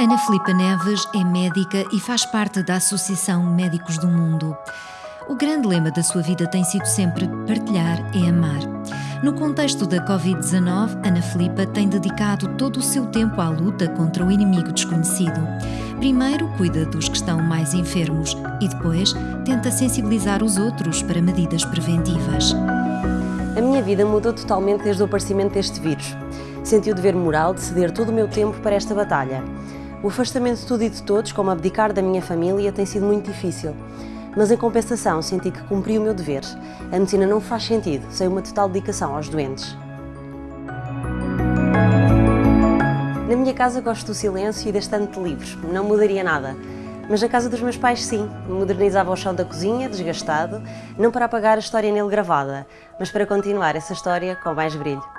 Ana Filipa Neves é médica e faz parte da Associação Médicos do Mundo. O grande lema da sua vida tem sido sempre partilhar é amar. No contexto da Covid-19, Ana Filipa tem dedicado todo o seu tempo à luta contra o inimigo desconhecido. Primeiro, cuida dos que estão mais enfermos e depois tenta sensibilizar os outros para medidas preventivas. A minha vida mudou totalmente desde o aparecimento deste vírus. Senti o dever moral de ceder todo o meu tempo para esta batalha. O afastamento de tudo e de todos, como abdicar da minha família, tem sido muito difícil. Mas em compensação, senti que cumpri o meu dever. A medicina não faz sentido sem uma total dedicação aos doentes. Na minha casa gosto do silêncio e da de livros, não mudaria nada. Mas na casa dos meus pais sim, modernizava o chão da cozinha, desgastado, não para apagar a história nele gravada, mas para continuar essa história com mais brilho.